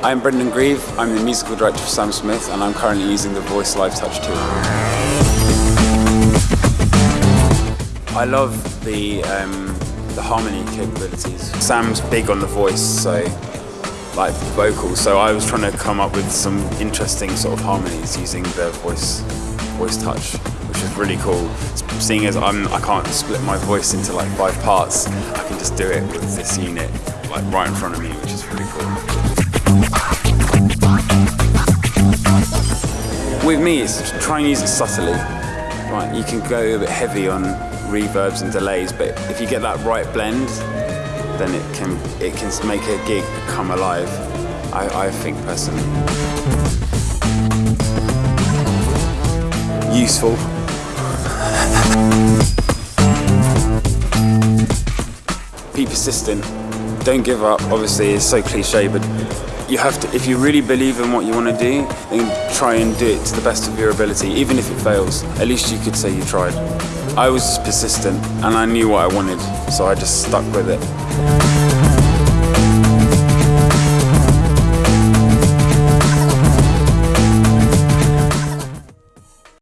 I'm Brendan Grieve, I'm the musical director for Sam Smith and I'm currently using the Voice Live Touch tool. I love the, um, the harmony capabilities. Sam's big on the voice, so like vocals, so I was trying to come up with some interesting sort of harmonies using the voice, voice touch, which is really cool. Seeing as I'm, I can't split my voice into like five parts, I can just do it with this unit like right in front of me, which is really cool. With me, it's try and use it subtly. Right, you can go a bit heavy on reverbs and delays, but if you get that right blend, then it can it can make a gig come alive. I, I think personally. Useful. Be persistent. Don't give up. Obviously, it's so cliche, but you have to, if you really believe in what you want to do, then try and do it to the best of your ability, even if it fails. At least you could say you tried. I was persistent and I knew what I wanted, so I just stuck with it.